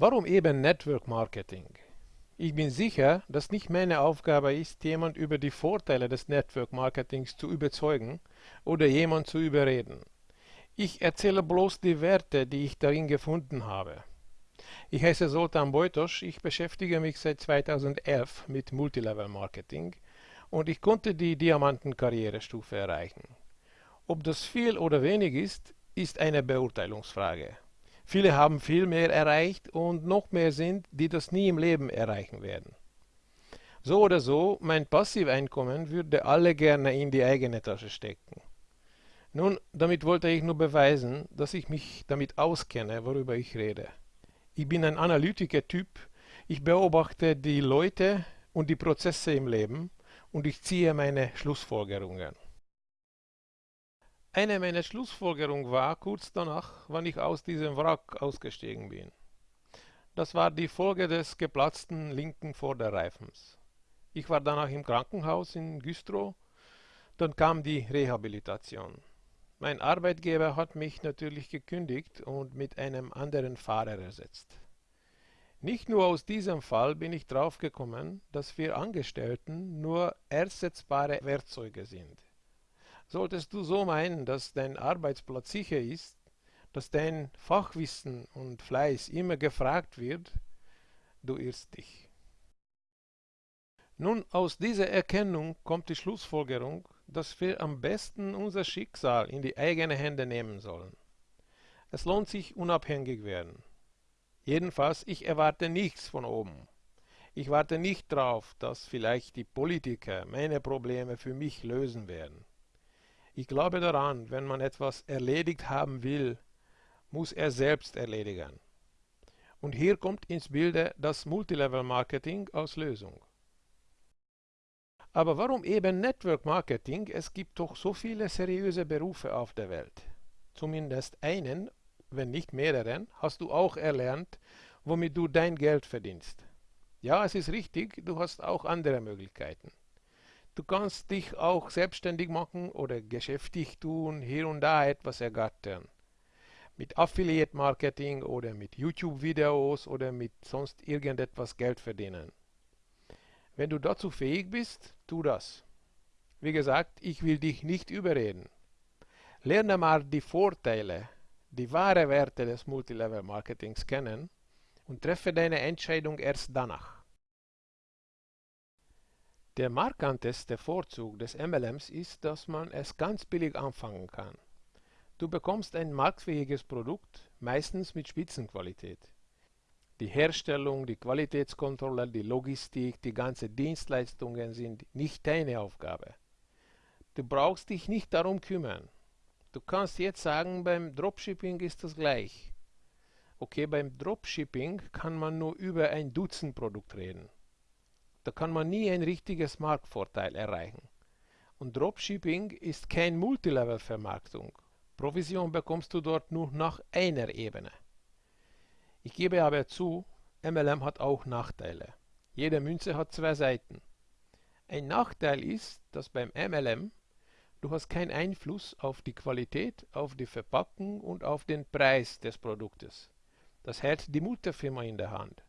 Warum eben Network Marketing? Ich bin sicher, dass nicht meine Aufgabe ist, jemand über die Vorteile des Network Marketings zu überzeugen oder jemand zu überreden. Ich erzähle bloß die Werte, die ich darin gefunden habe. Ich heiße Sultan Beutosch, ich beschäftige mich seit 2011 mit Multilevel Marketing und ich konnte die Diamanten-Karrierestufe erreichen. Ob das viel oder wenig ist, ist eine Beurteilungsfrage. Viele haben viel mehr erreicht und noch mehr sind, die das nie im Leben erreichen werden. So oder so, mein Passiveinkommen würde alle gerne in die eigene Tasche stecken. Nun, damit wollte ich nur beweisen, dass ich mich damit auskenne, worüber ich rede. Ich bin ein Analytiker-Typ, ich beobachte die Leute und die Prozesse im Leben und ich ziehe meine Schlussfolgerungen. Eine meiner Schlussfolgerungen war kurz danach, wann ich aus diesem Wrack ausgestiegen bin. Das war die Folge des geplatzten linken Vorderreifens. Ich war danach im Krankenhaus in Güstrow, dann kam die Rehabilitation. Mein Arbeitgeber hat mich natürlich gekündigt und mit einem anderen Fahrer ersetzt. Nicht nur aus diesem Fall bin ich draufgekommen, dass wir Angestellten nur ersetzbare Werkzeuge sind. Solltest du so meinen, dass dein Arbeitsplatz sicher ist, dass dein Fachwissen und Fleiß immer gefragt wird, du irrst dich. Nun, aus dieser Erkennung kommt die Schlussfolgerung, dass wir am besten unser Schicksal in die eigenen Hände nehmen sollen. Es lohnt sich unabhängig werden. Jedenfalls, ich erwarte nichts von oben. Ich warte nicht darauf, dass vielleicht die Politiker meine Probleme für mich lösen werden. Ich glaube daran, wenn man etwas erledigt haben will, muss er selbst erledigen. Und hier kommt ins Bilde das Multilevel Marketing als Lösung. Aber warum eben Network Marketing? Es gibt doch so viele seriöse Berufe auf der Welt. Zumindest einen, wenn nicht mehreren, hast du auch erlernt, womit du dein Geld verdienst. Ja, es ist richtig, du hast auch andere Möglichkeiten. Du kannst dich auch selbstständig machen oder geschäftlich tun, hier und da etwas ergattern. Mit Affiliate Marketing oder mit YouTube-Videos oder mit sonst irgendetwas Geld verdienen. Wenn du dazu fähig bist, tu das. Wie gesagt, ich will dich nicht überreden. Lerne mal die Vorteile, die wahre Werte des Multilevel Marketings kennen und treffe deine Entscheidung erst danach. Der markanteste Vorzug des MLMs ist, dass man es ganz billig anfangen kann. Du bekommst ein marktfähiges Produkt, meistens mit Spitzenqualität. Die Herstellung, die Qualitätskontrolle, die Logistik, die ganzen Dienstleistungen sind nicht deine Aufgabe. Du brauchst dich nicht darum kümmern. Du kannst jetzt sagen, beim Dropshipping ist das gleich. Okay, beim Dropshipping kann man nur über ein Dutzend Produkt reden. Da kann man nie ein richtiges Marktvorteil erreichen. Und Dropshipping ist kein Multilevel-Vermarktung. Provision bekommst du dort nur nach einer Ebene. Ich gebe aber zu, MLM hat auch Nachteile. Jede Münze hat zwei Seiten. Ein Nachteil ist, dass beim MLM du hast keinen Einfluss auf die Qualität, auf die Verpackung und auf den Preis des Produktes. Das hält die Mutterfirma in der Hand.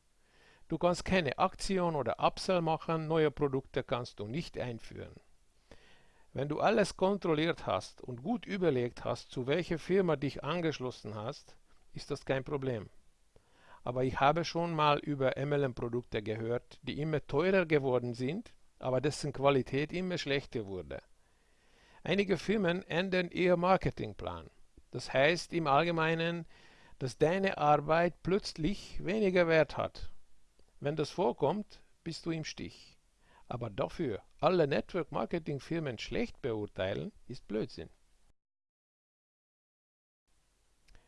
Du kannst keine Aktion oder Upsell machen, neue Produkte kannst du nicht einführen. Wenn du alles kontrolliert hast und gut überlegt hast, zu welcher Firma dich angeschlossen hast, ist das kein Problem. Aber ich habe schon mal über MLM-Produkte gehört, die immer teurer geworden sind, aber dessen Qualität immer schlechter wurde. Einige Firmen ändern ihr Marketingplan. Das heißt im Allgemeinen, dass deine Arbeit plötzlich weniger Wert hat wenn das vorkommt, bist du im Stich. Aber dafür alle Network-Marketing-Firmen schlecht beurteilen, ist Blödsinn.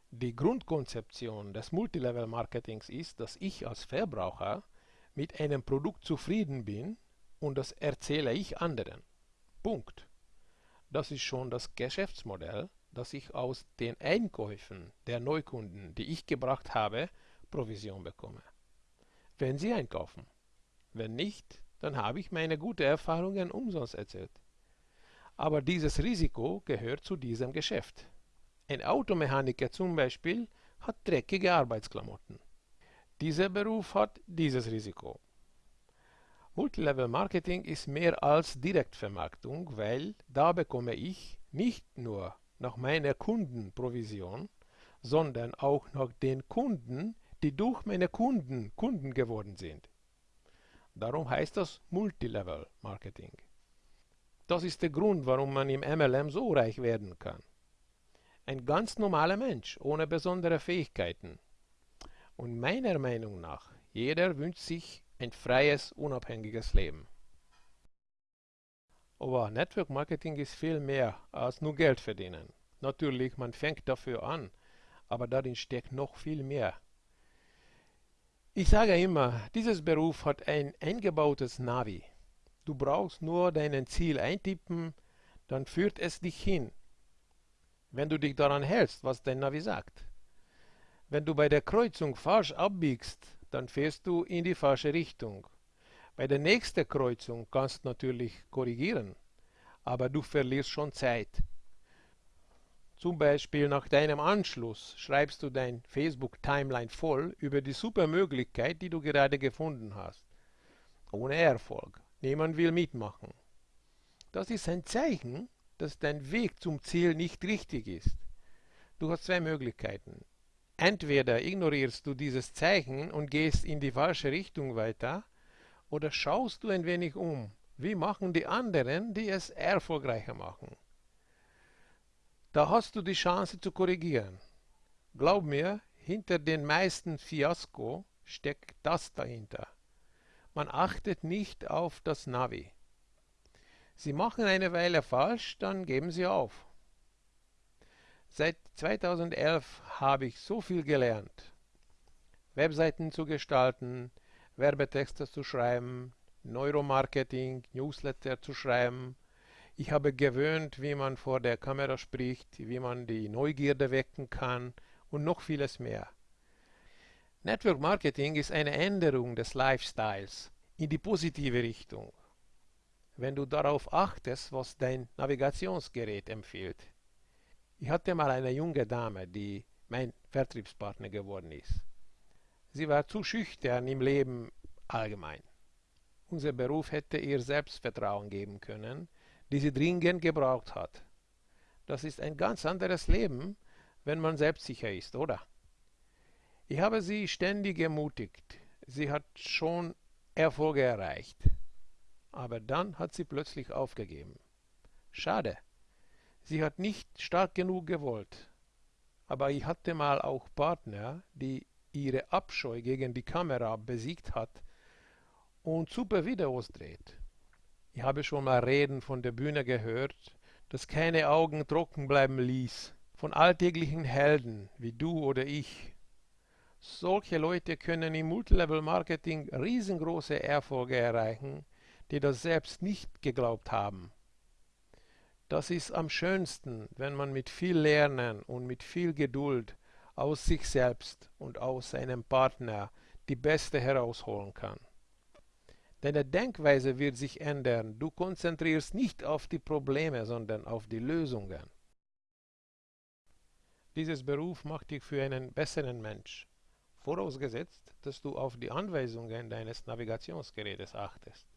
Die Grundkonzeption des Multilevel-Marketings ist, dass ich als Verbraucher mit einem Produkt zufrieden bin und das erzähle ich anderen. Punkt. Das ist schon das Geschäftsmodell, dass ich aus den Einkäufen der Neukunden, die ich gebracht habe, Provision bekomme wenn Sie einkaufen. Wenn nicht, dann habe ich meine guten Erfahrungen umsonst erzählt. Aber dieses Risiko gehört zu diesem Geschäft. Ein Automechaniker zum Beispiel hat dreckige Arbeitsklamotten. Dieser Beruf hat dieses Risiko. Multilevel Marketing ist mehr als Direktvermarktung, weil da bekomme ich nicht nur nach meiner Kundenprovision, sondern auch nach den Kunden, die durch meine Kunden Kunden geworden sind. Darum heißt das Multilevel Marketing. Das ist der Grund, warum man im MLM so reich werden kann. Ein ganz normaler Mensch ohne besondere Fähigkeiten. Und meiner Meinung nach, jeder wünscht sich ein freies, unabhängiges Leben. Aber Network Marketing ist viel mehr als nur Geld verdienen. Natürlich, man fängt dafür an, aber darin steckt noch viel mehr. Ich sage immer, dieses Beruf hat ein eingebautes Navi. Du brauchst nur dein Ziel eintippen, dann führt es dich hin. Wenn du dich daran hältst, was dein Navi sagt. Wenn du bei der Kreuzung falsch abbiegst, dann fährst du in die falsche Richtung. Bei der nächsten Kreuzung kannst du natürlich korrigieren, aber du verlierst schon Zeit. Zum Beispiel nach deinem Anschluss schreibst du dein Facebook-Timeline voll über die super Möglichkeit, die du gerade gefunden hast. Ohne Erfolg. Niemand will mitmachen. Das ist ein Zeichen, dass dein Weg zum Ziel nicht richtig ist. Du hast zwei Möglichkeiten. Entweder ignorierst du dieses Zeichen und gehst in die falsche Richtung weiter, oder schaust du ein wenig um. Wie machen die anderen, die es erfolgreicher machen? Da hast du die Chance zu korrigieren. Glaub mir, hinter den meisten Fiasko steckt das dahinter. Man achtet nicht auf das Navi. Sie machen eine Weile falsch, dann geben sie auf. Seit 2011 habe ich so viel gelernt. Webseiten zu gestalten, Werbetexte zu schreiben, Neuromarketing, Newsletter zu schreiben. Ich habe gewöhnt, wie man vor der Kamera spricht, wie man die Neugierde wecken kann und noch vieles mehr. Network Marketing ist eine Änderung des Lifestyles in die positive Richtung. Wenn du darauf achtest, was dein Navigationsgerät empfiehlt. Ich hatte mal eine junge Dame, die mein Vertriebspartner geworden ist. Sie war zu schüchtern im Leben allgemein. Unser Beruf hätte ihr Selbstvertrauen geben können, die sie dringend gebraucht hat. Das ist ein ganz anderes Leben, wenn man selbstsicher ist, oder? Ich habe sie ständig ermutigt. Sie hat schon Erfolge erreicht. Aber dann hat sie plötzlich aufgegeben. Schade. Sie hat nicht stark genug gewollt. Aber ich hatte mal auch Partner, die ihre Abscheu gegen die Kamera besiegt hat und super Videos dreht. Ich habe schon mal Reden von der Bühne gehört, dass keine Augen trocken bleiben ließ, von alltäglichen Helden wie du oder ich. Solche Leute können im Multilevel-Marketing riesengroße Erfolge erreichen, die das selbst nicht geglaubt haben. Das ist am schönsten, wenn man mit viel Lernen und mit viel Geduld aus sich selbst und aus seinem Partner die Beste herausholen kann. Deine Denkweise wird sich ändern. Du konzentrierst nicht auf die Probleme, sondern auf die Lösungen. Dieses Beruf macht dich für einen besseren Mensch, vorausgesetzt, dass du auf die Anweisungen deines Navigationsgerätes achtest.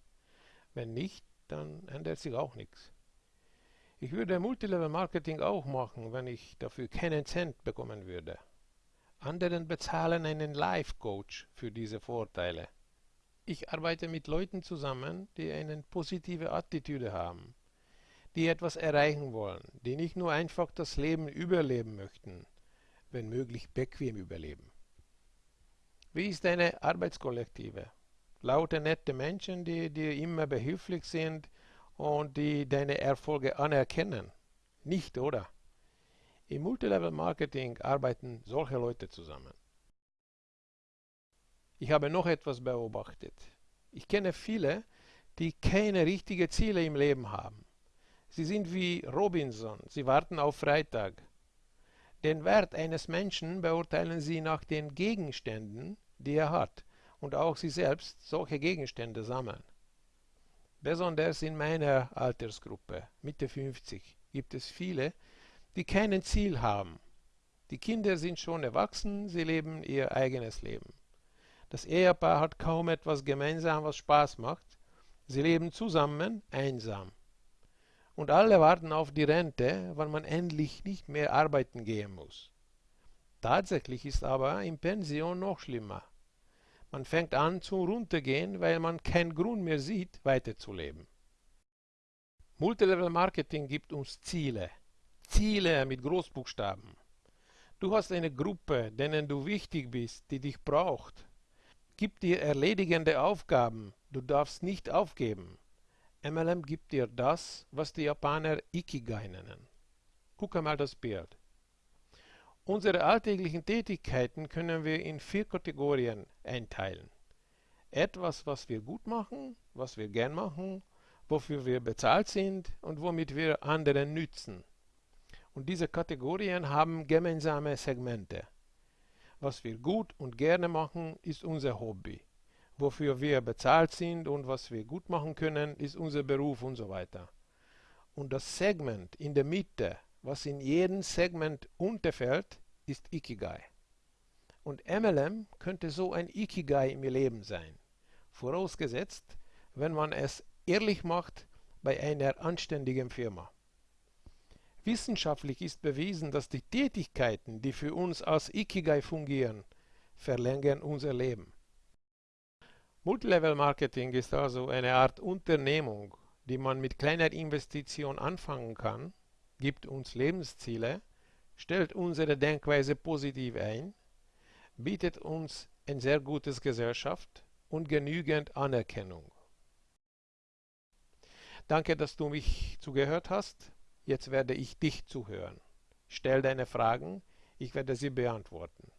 Wenn nicht, dann ändert sich auch nichts. Ich würde Multilevel Marketing auch machen, wenn ich dafür keinen Cent bekommen würde. Anderen bezahlen einen Life Coach für diese Vorteile. Ich arbeite mit Leuten zusammen, die eine positive Attitüde haben, die etwas erreichen wollen, die nicht nur einfach das Leben überleben möchten, wenn möglich bequem überleben. Wie ist deine Arbeitskollektive? Laute, nette Menschen, die dir immer behilflich sind, und die deine Erfolge anerkennen. Nicht, oder? Im Multilevel Marketing arbeiten solche Leute zusammen. Ich habe noch etwas beobachtet. Ich kenne viele, die keine richtigen Ziele im Leben haben. Sie sind wie Robinson, sie warten auf Freitag. Den Wert eines Menschen beurteilen sie nach den Gegenständen, die er hat, und auch sie selbst solche Gegenstände sammeln. Besonders in meiner Altersgruppe, Mitte 50, gibt es viele, die kein Ziel haben. Die Kinder sind schon erwachsen, sie leben ihr eigenes Leben. Das Ehepaar hat kaum etwas gemeinsam, was Spaß macht. Sie leben zusammen, einsam. Und alle warten auf die Rente, wann man endlich nicht mehr arbeiten gehen muss. Tatsächlich ist aber in Pension noch schlimmer. Man fängt an zu runtergehen, weil man keinen Grund mehr sieht, weiterzuleben. Multilevel Marketing gibt uns Ziele. Ziele mit Großbuchstaben. Du hast eine Gruppe, denen du wichtig bist, die dich braucht. Gib dir erledigende Aufgaben, du darfst nicht aufgeben. MLM gibt dir das, was die Japaner Ikigai nennen. Guck einmal das Bild. Unsere alltäglichen Tätigkeiten können wir in vier Kategorien einteilen. Etwas, was wir gut machen, was wir gern machen, wofür wir bezahlt sind und womit wir anderen nützen. Und diese Kategorien haben gemeinsame Segmente. Was wir gut und gerne machen, ist unser Hobby. Wofür wir bezahlt sind und was wir gut machen können, ist unser Beruf und so weiter. Und das Segment in der Mitte was in jedem Segment unterfällt, ist Ikigai. Und MLM könnte so ein Ikigai im Leben sein, vorausgesetzt, wenn man es ehrlich macht bei einer anständigen Firma. Wissenschaftlich ist bewiesen, dass die Tätigkeiten, die für uns als Ikigai fungieren, verlängern unser Leben. Multilevel Marketing ist also eine Art Unternehmung, die man mit kleiner Investition anfangen kann gibt uns Lebensziele, stellt unsere Denkweise positiv ein, bietet uns ein sehr gutes Gesellschaft und genügend Anerkennung. Danke, dass du mich zugehört hast. Jetzt werde ich dich zuhören. Stell deine Fragen, ich werde sie beantworten.